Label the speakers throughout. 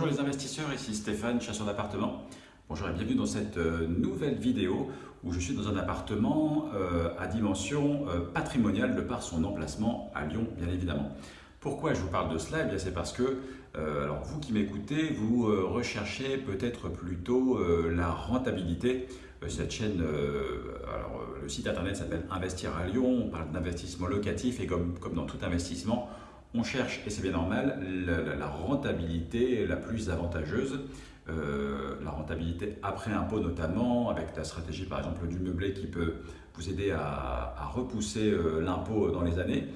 Speaker 1: Bonjour les investisseurs, ici Stéphane, chasseur d'appartements. Bonjour et bienvenue dans cette euh, nouvelle vidéo où je suis dans un appartement euh, à dimension euh, patrimoniale de par son emplacement à Lyon, bien évidemment. Pourquoi je vous parle de cela? Eh C'est parce que, alors vous qui m'écoutez, vous recherchez peut-être plutôt la rentabilité. Cette chaîne, alors le site internet s'appelle Investir à Lyon, on parle d'investissement locatif et comme, comme dans tout investissement, on cherche, et c'est bien normal, la, rentabilité la plus avantageuse, euh, la rentabilité après impôt notamment, avec la stratégie par exemple du meublé qui peut vous aider à, repousser euh, l'impôt dans les années.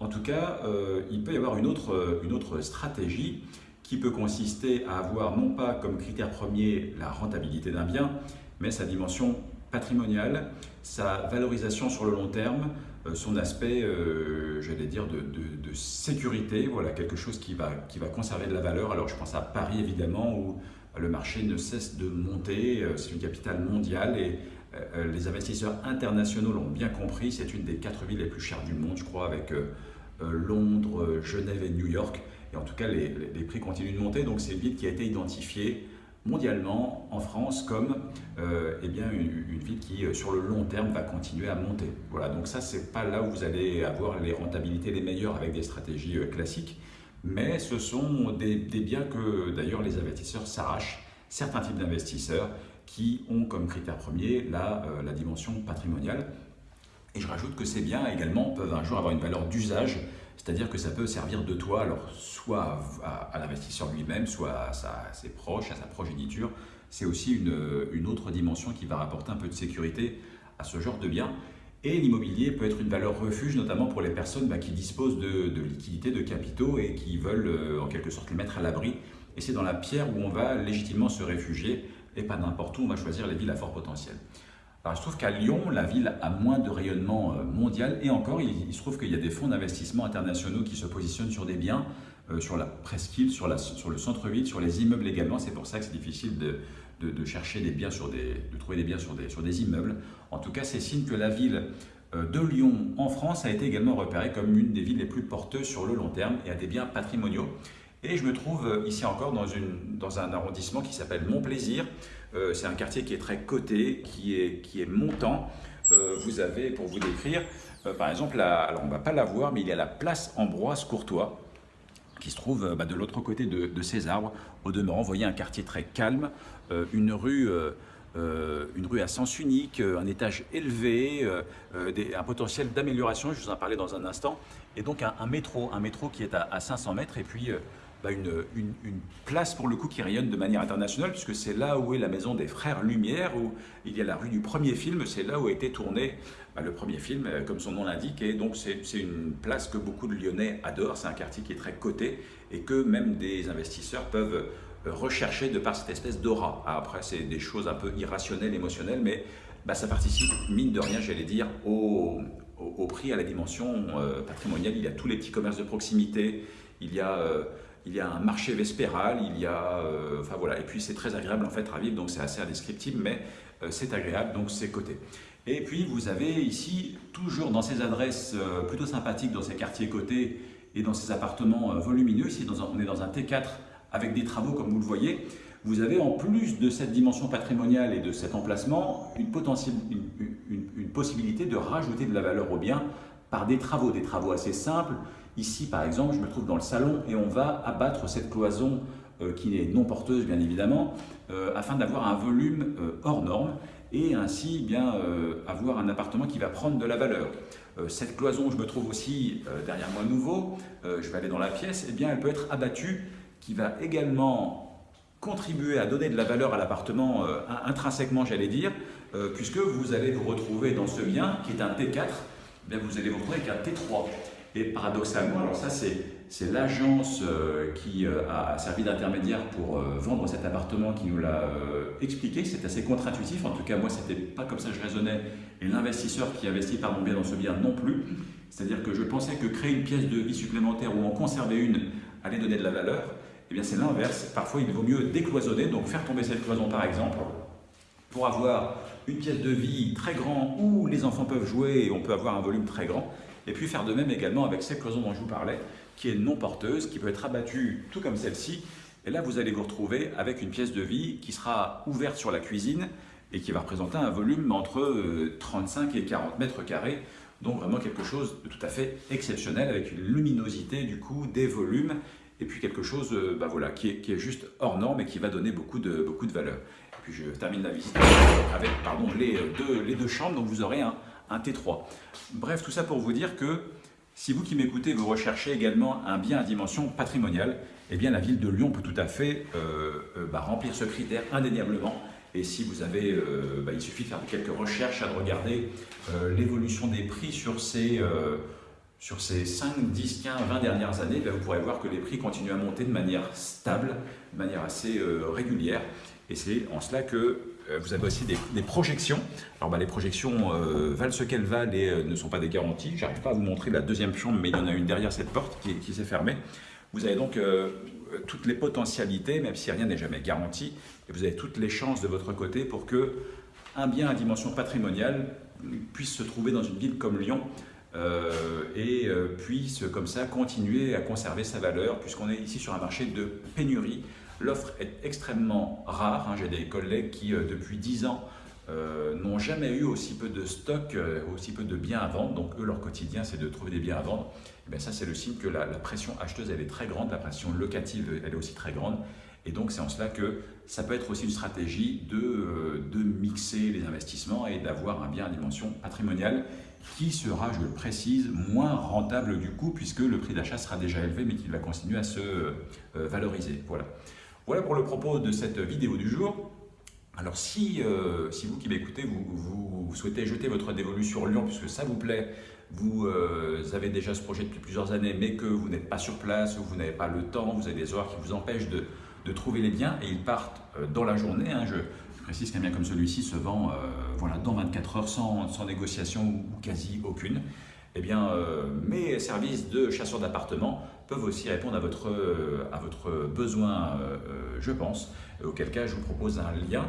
Speaker 1: En tout cas, euh, il peut y avoir une autre stratégie qui peut consister à avoir non pas comme critère premier la rentabilité d'un bien, mais sa dimension patrimoniale, sa valorisation sur le long terme, euh, son aspect, euh, j'allais dire, de, sécurité, voilà, quelque chose qui va, qui va conserver de la valeur. Alors je pense à Paris évidemment, où le marché ne cesse de monter, euh, c'est une capitale mondiale et les investisseurs internationaux l'ont bien compris, c'est une des quatre villes les plus chères du monde, je crois, avec Londres, Genève et New York. Et en tout cas, les, les prix continuent de monter, donc c'est une ville qui a été identifiée mondialement en France comme euh, eh bien, une, ville qui, euh, sur le long terme, va continuer à monter. Voilà, donc ça, c'est pas là où vous allez avoir les rentabilités les meilleures avec des stratégies euh, classiques, mais ce sont des, biens que, d'ailleurs, les investisseurs s'arrachent, certains types d'investisseurs qui ont comme critère premier la, la dimension patrimoniale. Et je rajoute que ces biens également peuvent un jour avoir une valeur d'usage c'est-à-dire que ça peut servir de toit, alors soit à, l'investisseur lui-même, soit à, ses proches, à sa progéniture. C'est aussi une, autre dimension qui va rapporter un peu de sécurité à ce genre de bien. Et l'immobilier peut être une valeur refuge, notamment pour les personnes bah, qui disposent de, liquidités, de capitaux et qui veulent euh, en quelque sorte les mettre à l'abri. Et c'est dans la pierre où on va légitimement se réfugier et pas n'importe où, on va choisir les villes à fort potentiel. Alors, se trouve qu'à Lyon, la ville a moins de rayonnement euh, mondial et encore, il, se trouve qu'il y a des fonds d'investissement internationaux qui se positionnent sur des biens, euh, sur la presqu'île, sur, le centre-ville, sur les immeubles également. C'est pour ça que c'est difficile de, chercher des biens de trouver des biens sur des, immeubles. En tout cas, c'est signe que la ville euh, de Lyon en France a été également repérée comme une des villes les plus porteuses sur le long terme et a des biens patrimoniaux. Et je me trouve ici encore dans, dans un arrondissement qui s'appelle Montplaisir. Euh, c'est un quartier qui est très coté, qui est, qui est montant. Euh, vous avez, pour vous décrire, euh, par exemple, alors on ne va pas la voir, mais il y a la place Ambroise Courtois, qui se trouve bah, de l'autre côté de, ces arbres. Au demeurant, vous voyez un quartier très calme, une rue... une rue à sens unique, un étage élevé, un potentiel d'amélioration, je vous en parlais dans un instant, et donc un, métro, un métro qui est à, à 500 mètres, et puis bah, une, place pour le coup qui rayonne de manière internationale, puisque c'est là où est la maison des Frères Lumière, où il y a la rue du premier film, c'est là où a été tourné bah, le premier film, euh, comme son nom l'indique, et donc c'est une place que beaucoup de Lyonnais adorent, c'est un quartier qui est très coté, et que même des investisseurs peuvent euh, rechercher de par cette espèce d'aura. Ah, après, c'est des choses un peu irrationnelles, émotionnelles, mais bah, ça participe, mine de rien, j'allais dire, au, au, prix, à la dimension euh, patrimoniale. Il y a tous les petits commerces de proximité, il y a il y a un marché vespéral, il y a, euh, enfin voilà, et puis c'est très agréable en fait à donc c'est assez indescriptible, mais euh, c'est agréable, donc c'est coté. Et puis vous avez ici, toujours dans ces adresses euh, plutôt sympathiques, dans ces quartiers cotés et dans ces appartements volumineux, ici on est dans un T4 avec des travaux comme vous le voyez, vous avez en plus de cette dimension patrimoniale et de cet emplacement, une, une possibilité de rajouter de la valeur au bien par des travaux, des travaux assez simples, Ici, par exemple, je me trouve dans le salon et on va abattre cette cloison euh, qui est non porteuse, bien évidemment, euh, afin d'avoir un volume euh, hors norme et ainsi bien avoir un appartement qui va prendre de la valeur. cette cloison, je me trouve aussi derrière moi nouveau, je vais aller dans la pièce, eh bien elle peut être abattue, qui va également contribuer à donner de la valeur à l'appartement intrinsèquement, j'allais dire, puisque vous allez vous retrouver dans ce bien qui est un T4, eh bien vous allez vous retrouver avec un T3. Et paradoxalement, alors ça c'est l'agence euh, qui euh, a servi d'intermédiaire pour euh, vendre cet appartement qui nous l'a expliqué. C'est assez contre-intuitif, en tout cas moi c'était pas comme ça que je raisonnais et l'investisseur qui investit par mon bien dans ce bien non plus. C'est-à-dire que je pensais que créer une pièce de vie supplémentaire ou en conserver une allait donner de la valeur. Eh bien c'est l'inverse. Parfois il vaut mieux décloisonner, donc faire tomber cette cloison par exemple, pour avoir une pièce de vie très grande où les enfants peuvent jouer et on peut avoir un volume très grand et puis faire de même également avec cette cloison dont je vous parlais, qui est non porteuse, qui peut être abattue tout comme celle-ci, Et là, vous allez vous retrouver avec une pièce de vie qui sera ouverte sur la cuisine et qui va représenter un volume entre 35 euh, et 40 mètres carrés. Donc vraiment quelque chose de tout à fait exceptionnel avec une luminosité du coup, des volumes et puis quelque chose euh, bah voilà, qui, est, juste hors norme et qui va donner beaucoup de, beaucoup de valeur. Et puis je termine la visite avec les, deux, les deux chambres, donc vous aurez un, un T3. Bref, tout ça pour vous dire que si vous qui m'écoutez, vous recherchez également un bien à dimension patrimoniale, eh bien la ville de Lyon peut tout à fait euh, euh, bah, remplir ce critère indéniablement. Et si vous avez, euh, bah, il suffit de faire quelques recherches, de regarder l'évolution des prix sur ces, sur ces 5, 10, 15, 20 dernières années, bah, vous pourrez voir que les prix continuent à monter de manière stable, de manière assez régulière. Et c'est en cela que vous avez aussi des, projections. Alors bah, les projections euh, valent ce qu'elles valent et euh, ne sont pas des garanties. J'arrive pas à vous montrer la deuxième chambre, mais il y en a une derrière cette porte qui, s'est fermée. Vous avez donc toutes les potentialités, même si rien n'est jamais garanti, et vous avez toutes les chances de votre côté pour que un bien à dimension patrimoniale puisse se trouver dans une ville comme Lyon et puisse comme ça continuer à conserver sa valeur, puisqu'on est ici sur un marché de pénurie L'offre est extrêmement rare. Hein. J'ai des collègues qui, euh, depuis 10 ans, euh, n'ont jamais eu aussi peu de stock, euh, aussi peu de biens à vendre. Donc eux, leur quotidien, c'est de trouver des biens à vendre. Et bien ça, c'est le signe que la, pression acheteuse, elle est très grande, la pression locative, elle est aussi très grande. Et donc, c'est en cela que ça peut être aussi une stratégie de, de mixer les investissements et d'avoir un bien à dimension patrimoniale qui sera, je le précise, moins rentable du coup, puisque le prix d'achat sera déjà élevé, mais qui va continuer à se valoriser. Voilà. Voilà pour le propos de cette vidéo du jour. Alors si, euh, si vous qui m'écoutez, vous, souhaitez jeter votre dévolu sur Lyon, puisque ça vous plaît, vous euh, avez déjà ce projet depuis plusieurs années, mais que vous n'êtes pas sur place, ou vous n'avez pas le temps, vous avez des horaires qui vous empêchent de, trouver les biens, et ils partent euh, dans la journée. Hein, je, précise qu'un bien comme celui-ci se vend voilà, dans 24 heures sans négociation ou quasi aucune eh bien, euh, mes services de chasseur d'appartements peuvent aussi répondre à votre, euh, à votre besoin, euh, je pense, auquel cas je vous propose un lien.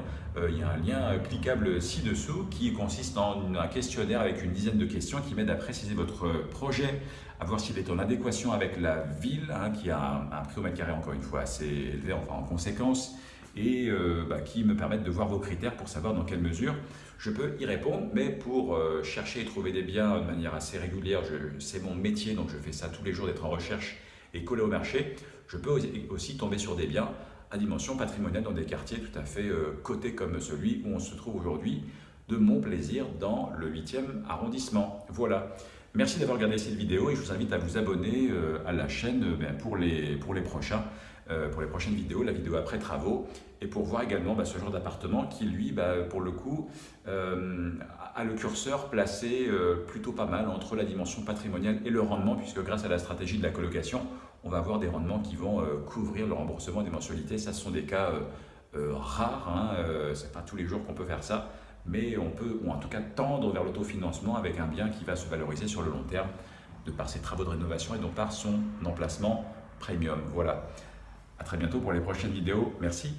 Speaker 1: il y a un lien cliquable ci-dessous qui consiste en un questionnaire avec une dizaine de questions qui m'aide à préciser votre projet, à voir s'il est en adéquation avec la ville, hein, qui a un, prix au mètre carré encore une fois assez élevé enfin, en conséquence, et euh, bah, qui me permettent de voir vos critères pour savoir dans quelle mesure je peux y répondre. Mais pour euh, chercher et trouver des biens de manière assez régulière, c'est mon métier, donc je fais ça tous les jours d'être en recherche et coller au marché. Je peux aussi tomber sur des biens à dimension patrimoniale dans des quartiers tout à fait euh, cotés comme celui où on se trouve aujourd'hui, de mon plaisir dans le 8e arrondissement. Voilà. Merci d'avoir regardé cette vidéo et je vous invite à vous abonner à la chaîne ben, pour, les, pour les prochains. Euh, pour les prochaines vidéos, la vidéo après travaux, et pour voir également bah, ce genre d'appartement qui, lui, bah, pour le coup, euh, a le curseur placé euh, plutôt pas mal entre la dimension patrimoniale et le rendement, puisque grâce à la stratégie de la colocation, on va avoir des rendements qui vont couvrir le remboursement des mensualités. Ça, ce sont des cas rares, hein, c'est pas tous les jours qu'on peut faire ça, mais on peut, ou en tout cas, tendre vers l'autofinancement avec un bien qui va se valoriser sur le long terme de par ses travaux de rénovation et donc par son emplacement premium. Voilà. À très bientôt pour les prochaines vidéos. Merci.